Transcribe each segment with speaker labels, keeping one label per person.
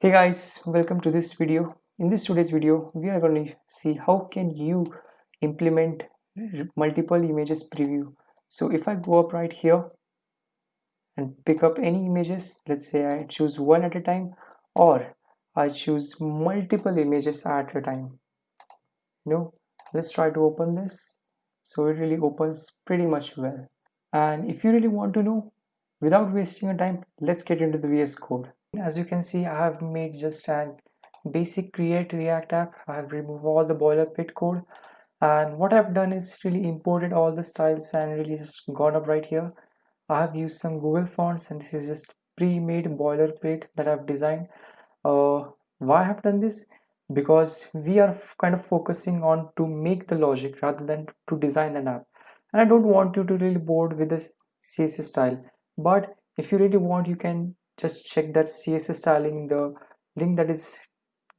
Speaker 1: hey guys welcome to this video. In this today's video we are going to see how can you implement multiple images preview. So if i go up right here and pick up any images let's say i choose one at a time or i choose multiple images at a time you know let's try to open this. So it really opens pretty much well. And if you really want to know without wasting your time let's get into the vs code as you can see I have made just a basic create react app. I have removed all the boilerplate code. And what I've done is really imported all the styles and really just gone up right here. I have used some Google fonts and this is just pre-made boilerplate that I've designed. Uh, why I have done this? Because we are kind of focusing on to make the logic rather than to design the app. And I don't want you to really bored with this CSS style. But if you really want you can just check that css styling the link that is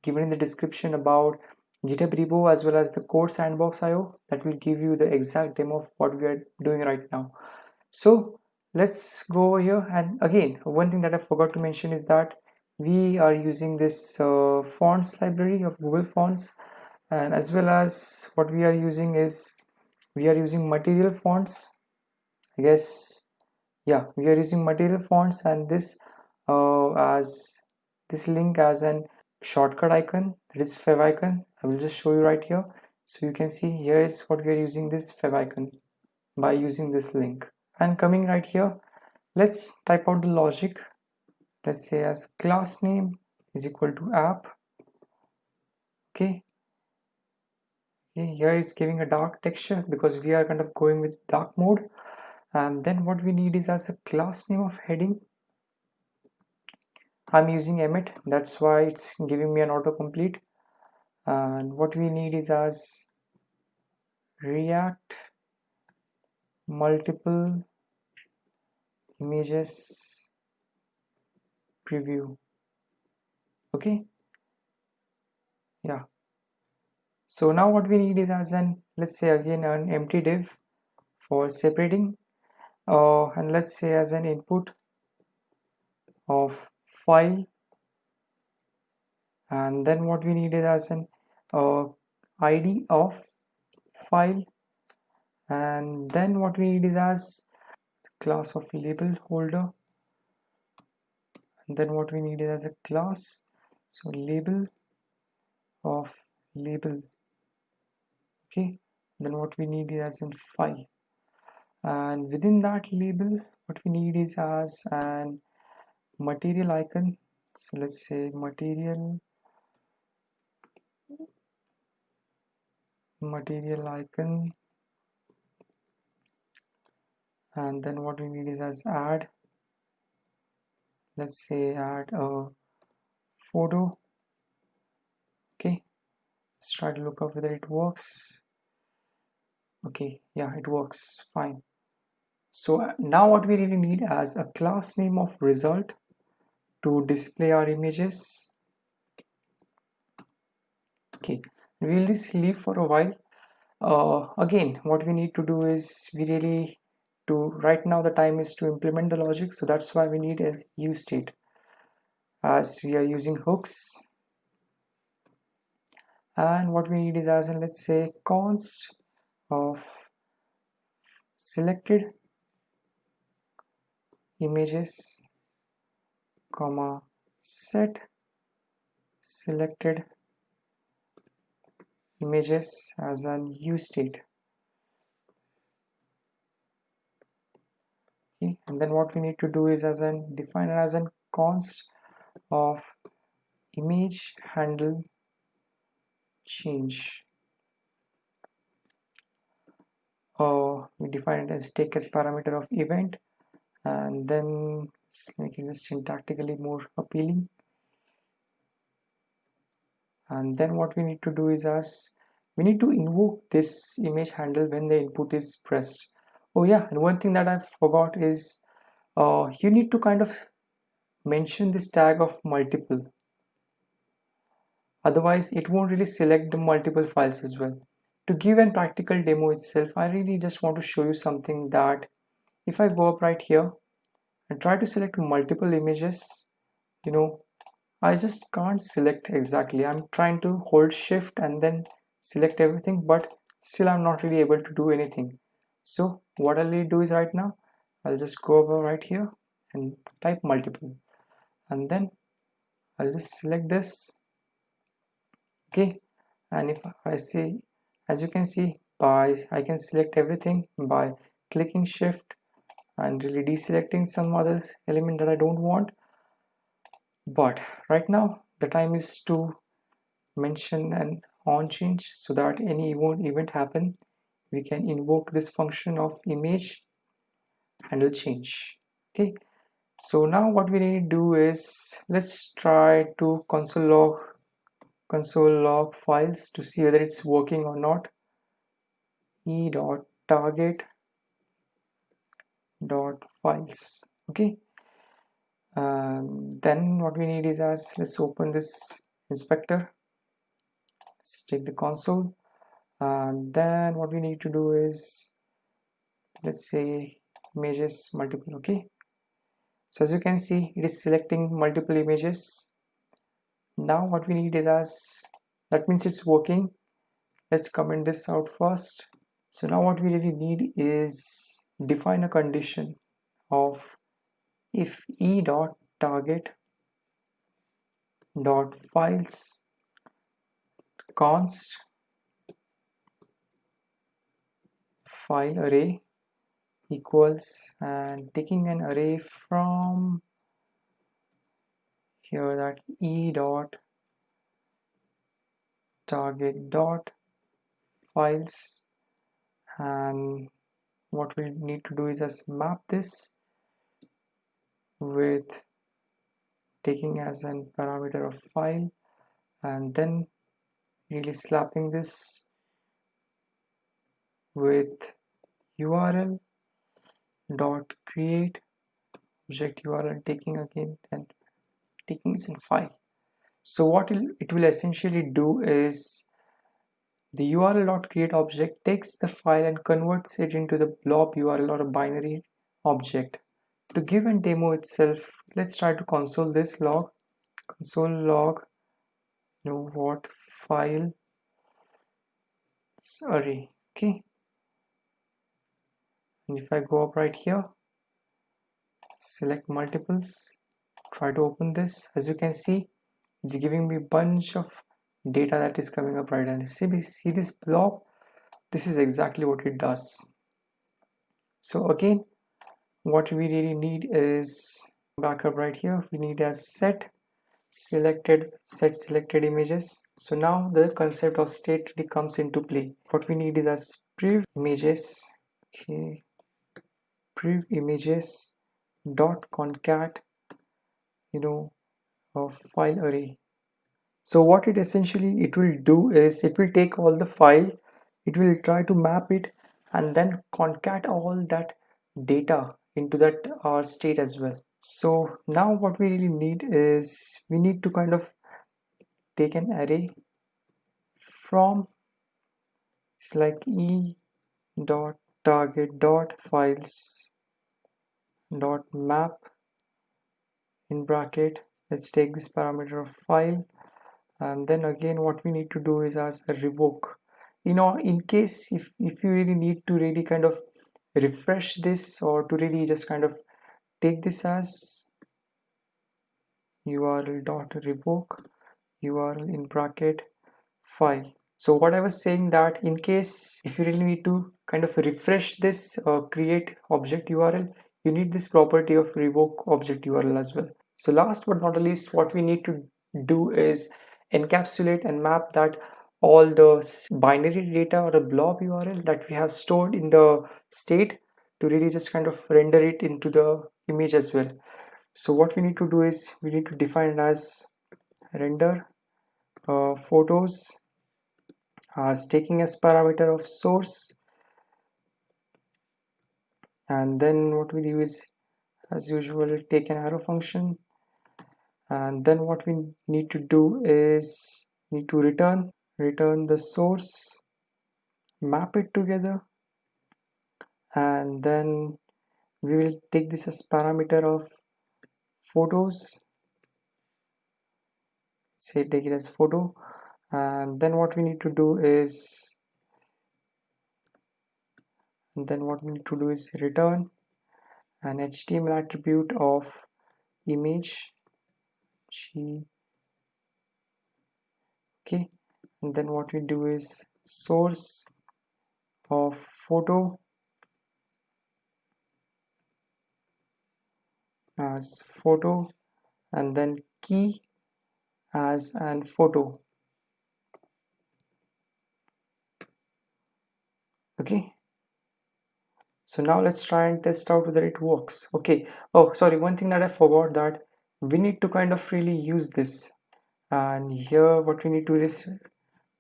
Speaker 1: given in the description about github repo as well as the code sandbox io that will give you the exact demo of what we are doing right now. So let's go over here. And again one thing that i forgot to mention is that we are using this uh, fonts library of google fonts. And as well as what we are using is we are using material fonts. I guess yeah we are using material fonts and this uh, as this link as an shortcut icon that is favicon i will just show you right here. So you can see here is what we are using this favicon by using this link. And coming right here let's type out the logic. Let's say as class name is equal to app. Okay. Okay here is giving a dark texture because we are kind of going with dark mode. And then what we need is as a class name of heading I'm using Emmet that's why it's giving me an autocomplete. And what we need is as react multiple images preview. Okay? Yeah. So now what we need is as an let's say again an empty div for separating uh, and let's say as an input of file. And then what we need is as an uh, id of file. And then what we need is as class of label holder and then what we need is as a class. So label of label. Okay. Then what we need is as in file. And within that label what we need is as an material icon. So let's say material material icon. And then what we need is as add let's say add a photo. Okay. Let's try to look up whether it works. Okay. Yeah it works. Fine. So now what we really need as a class name of result to display our images. Okay we'll just leave for a while. Uh, again what we need to do is we really to right now the time is to implement the logic so that's why we need a use state. As we are using hooks. And what we need is as in let's say const of selected images comma set selected images as an use state. Okay and then what we need to do is as an define as an const of image handle change. Uh, we define it as take as parameter of event and then make it syntactically more appealing. And then what we need to do is as we need to invoke this image handle when the input is pressed. Oh yeah and one thing that I forgot is uh, you need to kind of mention this tag of multiple. Otherwise it won't really select the multiple files as well. To give a practical demo itself I really just want to show you something that if I go up right here and try to select multiple images you know I just can't select exactly. I'm trying to hold shift and then select everything but still I'm not really able to do anything. So what I'll do is right now I'll just go over right here and type multiple. And then I'll just select this. Okay. And if I say as you can see by I can select everything by clicking shift and really deselecting some other element that I don't want. But right now the time is to mention an on change so that any event happen we can invoke this function of image handle change okay? So now what we need to do is let's try to console log console log files to see whether it's working or not. E dot target dot files okay? Um, then what we need is as let's open this inspector. Let's take the console. And then what we need to do is let's say images multiple okay? So as you can see it is selecting multiple images. Now what we need is as that means it's working. Let's comment this out first. So now what we really need is define a condition of if e dot target dot files const file array equals and taking an array from here that e dot target dot files and what we need to do is just map this with taking as an parameter of file and then really slapping this with url dot create object url taking again and taking this in file. So what it will essentially do is the url.create object takes the file and converts it into the blob URL or a binary object. To give a demo itself, let's try to console this log, console log, you know what file array, okay. And if I go up right here, select multiples, try to open this, as you can see, it's giving me a bunch of data that is coming up right and see, see this blob this is exactly what it does. So again what we really need is backup right here. We need a set selected set selected images. So now the concept of state really comes into play. What we need is as prev images. Okay. Prev images dot concat you know a file array so what it essentially it will do is it will take all the file it will try to map it and then concat all that data into that R state as well. So now what we really need is we need to kind of take an array from it's like e dot target dot files dot map in bracket. Let's take this parameter of file and then again what we need to do is as a revoke. You know in case if if you really need to really kind of refresh this or to really just kind of take this as url dot revoke url in bracket file. So what i was saying that in case if you really need to kind of refresh this uh, create object url you need this property of revoke object url as well. So last but not least what we need to do is encapsulate and map that all the binary data or the blob URL that we have stored in the state to really just kind of render it into the image as well. So what we need to do is we need to define it as render uh, photos as taking as parameter of source and then what we do is as usual take an arrow function and then what we need to do is need to return return the source map it together. And then we will take this as parameter of photos. Say take it as photo. And then what we need to do is then what we need to do is return an HTML attribute of image g okay. And then what we do is source of photo as photo and then key as an photo. Okay. So now let's try and test out whether it works. Okay. Oh sorry. One thing that I forgot that we need to kind of really use this. And here what we need to do is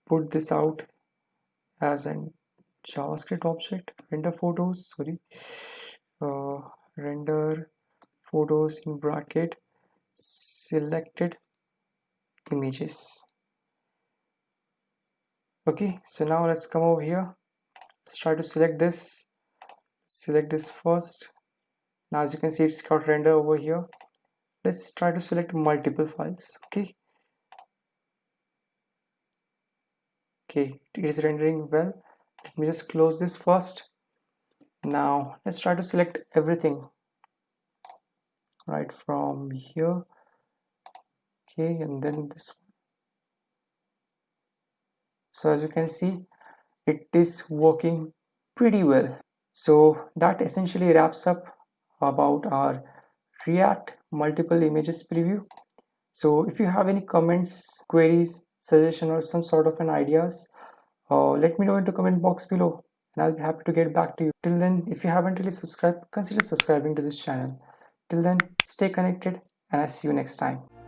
Speaker 1: put this out as an javascript object render photos sorry. Uh, render photos in bracket selected images. Okay so now let's come over here. Let's try to select this. Select this first. Now as you can see it's got render over here let's try to select multiple files okay? Okay it is rendering well. Let me just close this first. Now let's try to select everything. Right from here okay and then this one. So as you can see it is working pretty well. So that essentially wraps up about our react multiple images preview so if you have any comments queries suggestion or some sort of an ideas uh, let me know in the comment box below and I'll be happy to get back to you. Till then, if you haven't really subscribed, consider subscribing to this channel. Till then, stay connected and I'll see you next time.